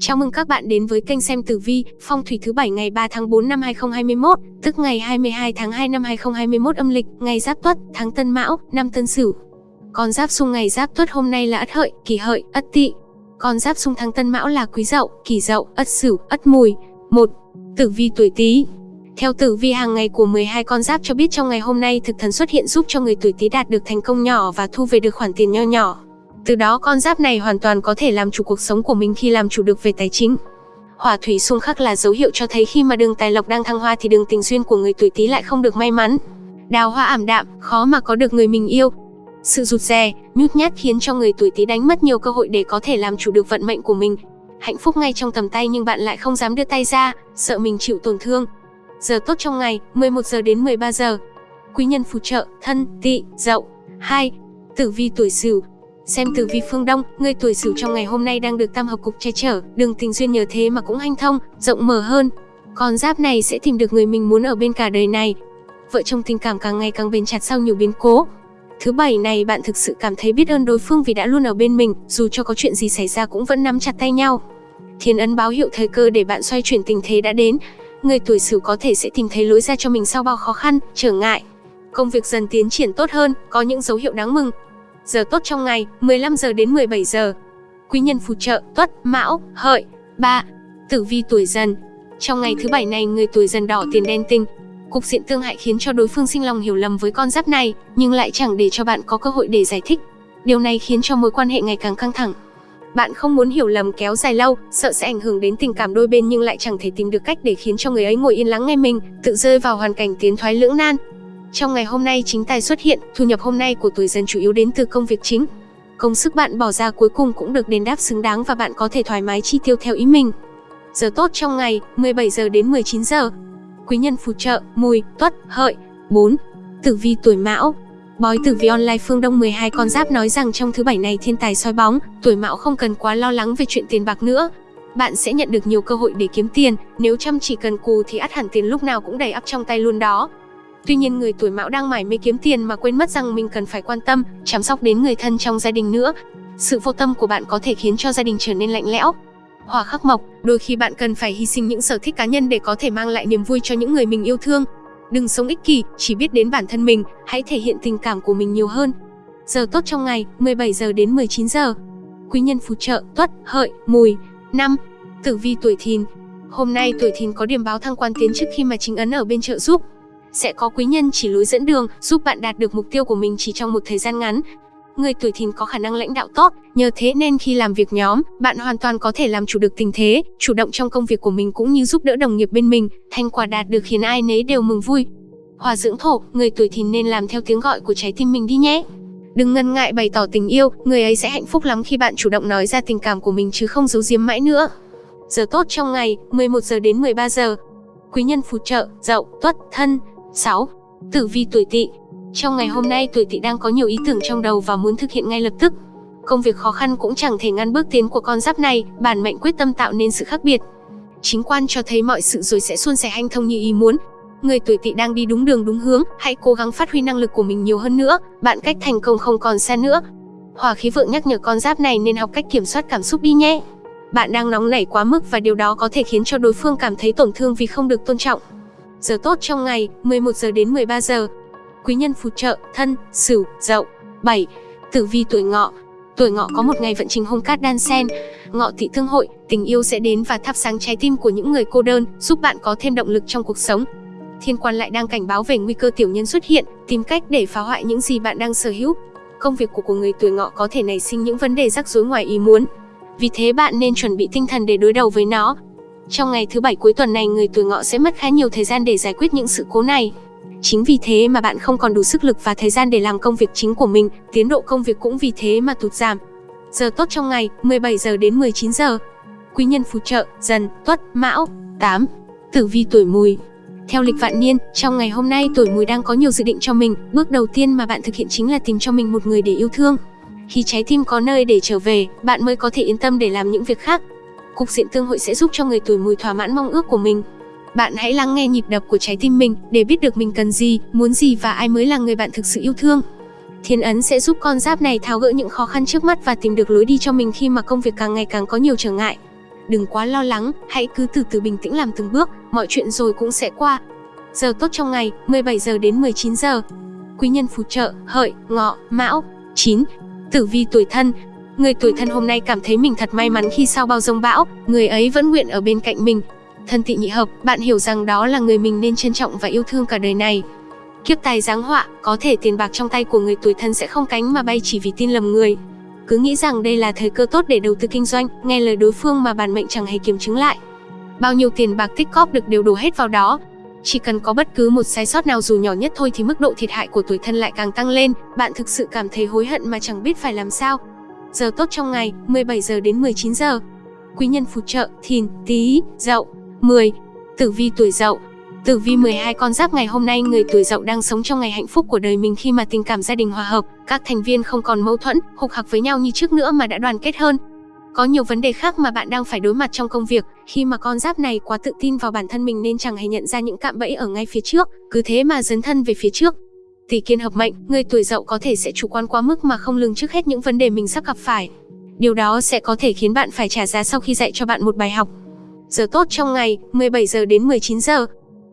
Chào mừng các bạn đến với kênh xem tử vi, phong thủy thứ bảy ngày 3 tháng 4 năm 2021, tức ngày 22 tháng 2 năm 2021 âm lịch, ngày Giáp Tuất, tháng Tân Mão, năm Tân Sửu. Con giáp xung ngày Giáp Tuất hôm nay là Ất Hợi, Kỷ Hợi, Ất Tỵ. Con giáp xung tháng Tân Mão là Quý Dậu, Kỷ Dậu, Ất Sửu, Ất Mùi. 1. Tử vi tuổi Tý. Theo tử vi hàng ngày của 12 con giáp cho biết trong ngày hôm nay thực thần xuất hiện giúp cho người tuổi Tý đạt được thành công nhỏ và thu về được khoản tiền nho nhỏ. Từ đó con giáp này hoàn toàn có thể làm chủ cuộc sống của mình khi làm chủ được về tài chính. Hỏa thủy xung khắc là dấu hiệu cho thấy khi mà đường tài lộc đang thăng hoa thì đường tình duyên của người tuổi Tý lại không được may mắn. Đào hoa ảm đạm, khó mà có được người mình yêu. Sự rụt rè, nhút nhát khiến cho người tuổi Tý đánh mất nhiều cơ hội để có thể làm chủ được vận mệnh của mình. Hạnh phúc ngay trong tầm tay nhưng bạn lại không dám đưa tay ra, sợ mình chịu tổn thương. Giờ tốt trong ngày, 11 giờ đến 13 giờ. Quý nhân phù trợ, thân, tị dậu. 2. Tử vi tuổi Sửu, Xem tử vi phương Đông, người tuổi Sửu trong ngày hôm nay đang được tam hợp cục che chở, đường tình duyên nhờ thế mà cũng hanh thông, rộng mở hơn. Con giáp này sẽ tìm được người mình muốn ở bên cả đời này. Vợ chồng tình cảm càng ngày càng bền chặt sau nhiều biến cố. Thứ bảy này bạn thực sự cảm thấy biết ơn đối phương vì đã luôn ở bên mình, dù cho có chuyện gì xảy ra cũng vẫn nắm chặt tay nhau. Thiên ấn báo hiệu thời cơ để bạn xoay chuyển tình thế đã đến. Người tuổi Sửu có thể sẽ tìm thấy lối ra cho mình sau bao khó khăn, trở ngại. Công việc dần tiến triển tốt hơn, có những dấu hiệu đáng mừng, Giờ tốt trong ngày, 15 giờ đến 17 giờ. Quý nhân phù trợ, Tuất, Mão, Hợi. 3. Tử vi tuổi Dần. Trong ngày thứ bảy này, người tuổi Dần đỏ tiền đen tinh. Cục diện tương hại khiến cho đối phương sinh lòng hiểu lầm với con giáp này, nhưng lại chẳng để cho bạn có cơ hội để giải thích. Điều này khiến cho mối quan hệ ngày càng căng thẳng. Bạn không muốn hiểu lầm kéo dài lâu, sợ sẽ ảnh hưởng đến tình cảm đôi bên nhưng lại chẳng thể tìm được cách để khiến cho người ấy ngồi yên lắng nghe mình, tự rơi vào hoàn cảnh tiến thoái lưỡng nan. Trong ngày hôm nay chính tài xuất hiện, thu nhập hôm nay của tuổi dần chủ yếu đến từ công việc chính. Công sức bạn bỏ ra cuối cùng cũng được đền đáp xứng đáng và bạn có thể thoải mái chi tiêu theo ý mình. Giờ tốt trong ngày, 17 giờ đến 19 giờ. Quý nhân phù trợ, mùi, tuất, hợi. 4. Tử vi tuổi mão, Bói tử vi online phương Đông 12 con giáp nói rằng trong thứ bảy này thiên tài soi bóng, tuổi mão không cần quá lo lắng về chuyện tiền bạc nữa. Bạn sẽ nhận được nhiều cơ hội để kiếm tiền, nếu chăm chỉ cần cù thì ắt hẳn tiền lúc nào cũng đầy ắp trong tay luôn đó. Tuy nhiên người tuổi mão đang mải mê kiếm tiền mà quên mất rằng mình cần phải quan tâm, chăm sóc đến người thân trong gia đình nữa. Sự vô tâm của bạn có thể khiến cho gia đình trở nên lạnh lẽo. hòa khắc mộc, đôi khi bạn cần phải hy sinh những sở thích cá nhân để có thể mang lại niềm vui cho những người mình yêu thương. Đừng sống ích kỷ, chỉ biết đến bản thân mình, hãy thể hiện tình cảm của mình nhiều hơn. Giờ tốt trong ngày, 17 giờ đến 19 giờ. Quý nhân phù trợ, tuất, hợi, mùi. năm Tử vi tuổi thìn. Hôm nay tuổi thìn có điểm báo thăng quan tiến chức khi mà chính ấn ở bên trợ giúp sẽ có quý nhân chỉ lối dẫn đường, giúp bạn đạt được mục tiêu của mình chỉ trong một thời gian ngắn. Người tuổi thìn có khả năng lãnh đạo tốt, nhờ thế nên khi làm việc nhóm, bạn hoàn toàn có thể làm chủ được tình thế, chủ động trong công việc của mình cũng như giúp đỡ đồng nghiệp bên mình, thành quả đạt được khiến ai nấy đều mừng vui. Hòa dưỡng thổ, người tuổi thìn nên làm theo tiếng gọi của trái tim mình đi nhé. Đừng ngần ngại bày tỏ tình yêu, người ấy sẽ hạnh phúc lắm khi bạn chủ động nói ra tình cảm của mình chứ không giấu giếm mãi nữa. Giờ tốt trong ngày, 11 giờ đến 13 giờ. Quý nhân phù trợ, dậu, tuất, thân, 6. Tử vi tuổi Tỵ. Trong ngày hôm nay tuổi Tỵ đang có nhiều ý tưởng trong đầu và muốn thực hiện ngay lập tức. Công việc khó khăn cũng chẳng thể ngăn bước tiến của con giáp này, bản mệnh quyết tâm tạo nên sự khác biệt. Chính quan cho thấy mọi sự rồi sẽ suôn sẻ hanh thông như ý muốn. Người tuổi Tỵ đang đi đúng đường đúng hướng, hãy cố gắng phát huy năng lực của mình nhiều hơn nữa, bạn cách thành công không còn xa nữa. Hỏa khí vượng nhắc nhở con giáp này nên học cách kiểm soát cảm xúc đi nhé. Bạn đang nóng nảy quá mức và điều đó có thể khiến cho đối phương cảm thấy tổn thương vì không được tôn trọng. Giờ tốt trong ngày, 11 giờ đến 13 giờ. Quý nhân phù trợ, thân, sửu, dậu. 7. Tử vi tuổi ngọ. Tuổi ngọ có một ngày vận trình hung cát đan sen. Ngọ thị thương hội, tình yêu sẽ đến và thắp sáng trái tim của những người cô đơn, giúp bạn có thêm động lực trong cuộc sống. Thiên quan lại đang cảnh báo về nguy cơ tiểu nhân xuất hiện, tìm cách để phá hoại những gì bạn đang sở hữu. Công việc của của người tuổi ngọ có thể nảy sinh những vấn đề rắc rối ngoài ý muốn. Vì thế bạn nên chuẩn bị tinh thần để đối đầu với nó, trong ngày thứ bảy cuối tuần này người tuổi ngọ sẽ mất khá nhiều thời gian để giải quyết những sự cố này. Chính vì thế mà bạn không còn đủ sức lực và thời gian để làm công việc chính của mình, tiến độ công việc cũng vì thế mà tụt giảm. Giờ tốt trong ngày, 17 giờ đến 19 giờ. Quý nhân phù trợ, dần, tuất, mão. 8. Tử vi tuổi mùi, theo lịch vạn niên, trong ngày hôm nay tuổi mùi đang có nhiều dự định cho mình, bước đầu tiên mà bạn thực hiện chính là tìm cho mình một người để yêu thương. Khi trái tim có nơi để trở về, bạn mới có thể yên tâm để làm những việc khác. Cục diện tương hội sẽ giúp cho người tuổi mùi thỏa mãn mong ước của mình. Bạn hãy lắng nghe nhịp đập của trái tim mình để biết được mình cần gì, muốn gì và ai mới là người bạn thực sự yêu thương. Thiên ấn sẽ giúp con giáp này tháo gỡ những khó khăn trước mắt và tìm được lối đi cho mình khi mà công việc càng ngày càng có nhiều trở ngại. đừng quá lo lắng, hãy cứ từ từ bình tĩnh làm từng bước, mọi chuyện rồi cũng sẽ qua. Giờ tốt trong ngày, 17 giờ đến 19 giờ. Quý nhân phù trợ, hợi, ngọ, mão. 9. Tử vi tuổi thân, Người tuổi thân hôm nay cảm thấy mình thật may mắn khi sau bao rông bão, người ấy vẫn nguyện ở bên cạnh mình. Thân tị nhị hợp, bạn hiểu rằng đó là người mình nên trân trọng và yêu thương cả đời này. Kiếp tài giáng họa, có thể tiền bạc trong tay của người tuổi thân sẽ không cánh mà bay chỉ vì tin lầm người. Cứ nghĩ rằng đây là thời cơ tốt để đầu tư kinh doanh, nghe lời đối phương mà bản mệnh chẳng hề kiểm chứng lại. Bao nhiêu tiền bạc tích cóp được đều đổ hết vào đó. Chỉ cần có bất cứ một sai sót nào dù nhỏ nhất thôi thì mức độ thiệt hại của tuổi thân lại càng tăng lên, bạn thực sự cảm thấy hối hận mà chẳng biết phải làm sao. Giờ tốt trong ngày, 17 giờ đến 19 giờ. Quý nhân phù trợ, thìn, tý, dậu. 10. Tử vi tuổi dậu, Tử vi 12 con giáp ngày hôm nay người tuổi dậu đang sống trong ngày hạnh phúc của đời mình khi mà tình cảm gia đình hòa hợp, các thành viên không còn mâu thuẫn, hục hặc với nhau như trước nữa mà đã đoàn kết hơn. Có nhiều vấn đề khác mà bạn đang phải đối mặt trong công việc, khi mà con giáp này quá tự tin vào bản thân mình nên chẳng hề nhận ra những cạm bẫy ở ngay phía trước, cứ thế mà dấn thân về phía trước. Tỷ kiên hợp mệnh, người tuổi dậu có thể sẽ chủ quan quá mức mà không lường trước hết những vấn đề mình sắp gặp phải. Điều đó sẽ có thể khiến bạn phải trả giá sau khi dạy cho bạn một bài học. Giờ tốt trong ngày, 17 giờ đến 19 giờ.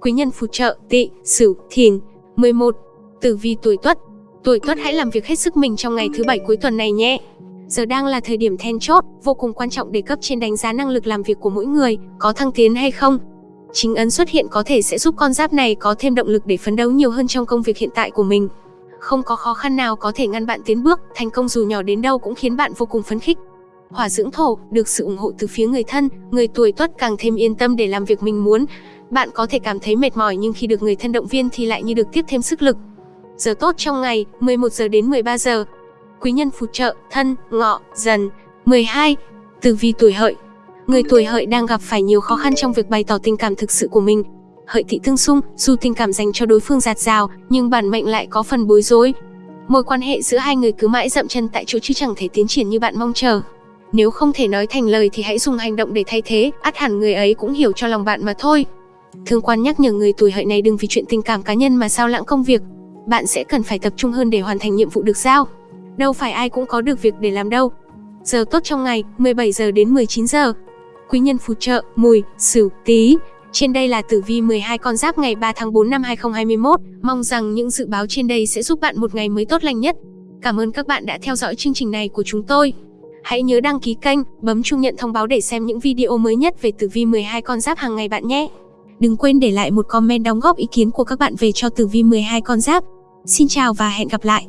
Quý nhân phù trợ, tỵ, sửu, thìn. 11. Tử vi tuổi tuất. Tuổi tuất hãy làm việc hết sức mình trong ngày thứ bảy cuối tuần này nhé. Giờ đang là thời điểm then chốt, vô cùng quan trọng để cấp trên đánh giá năng lực làm việc của mỗi người, có thăng tiến hay không. Chính ấn xuất hiện có thể sẽ giúp con giáp này có thêm động lực để phấn đấu nhiều hơn trong công việc hiện tại của mình. Không có khó khăn nào có thể ngăn bạn tiến bước, thành công dù nhỏ đến đâu cũng khiến bạn vô cùng phấn khích. Hỏa dưỡng thổ, được sự ủng hộ từ phía người thân, người tuổi tuất càng thêm yên tâm để làm việc mình muốn. Bạn có thể cảm thấy mệt mỏi nhưng khi được người thân động viên thì lại như được tiếp thêm sức lực. Giờ tốt trong ngày, 11 giờ đến 13 giờ. Quý nhân phù trợ, thân, ngọ, dần. 12. Tử vi tuổi hợi, Người tuổi hợi đang gặp phải nhiều khó khăn trong việc bày tỏ tình cảm thực sự của mình. Hợi thị tương xung, dù tình cảm dành cho đối phương giạt rào, nhưng bản mệnh lại có phần bối rối. Mối quan hệ giữa hai người cứ mãi dậm chân tại chỗ chứ chẳng thể tiến triển như bạn mong chờ. Nếu không thể nói thành lời thì hãy dùng hành động để thay thế, ắt hẳn người ấy cũng hiểu cho lòng bạn mà thôi. Thương quan nhắc nhở người tuổi hợi này đừng vì chuyện tình cảm cá nhân mà sao lãng công việc. Bạn sẽ cần phải tập trung hơn để hoàn thành nhiệm vụ được giao. Đâu phải ai cũng có được việc để làm đâu. Giờ tốt trong ngày, 17 giờ đến 19 giờ quý nhân phù trợ, mùi, sửu, tý. Trên đây là tử vi 12 con giáp ngày 3 tháng 4 năm 2021. Mong rằng những dự báo trên đây sẽ giúp bạn một ngày mới tốt lành nhất. Cảm ơn các bạn đã theo dõi chương trình này của chúng tôi. Hãy nhớ đăng ký kênh, bấm chuông nhận thông báo để xem những video mới nhất về tử vi 12 con giáp hàng ngày bạn nhé. Đừng quên để lại một comment đóng góp ý kiến của các bạn về cho tử vi 12 con giáp. Xin chào và hẹn gặp lại.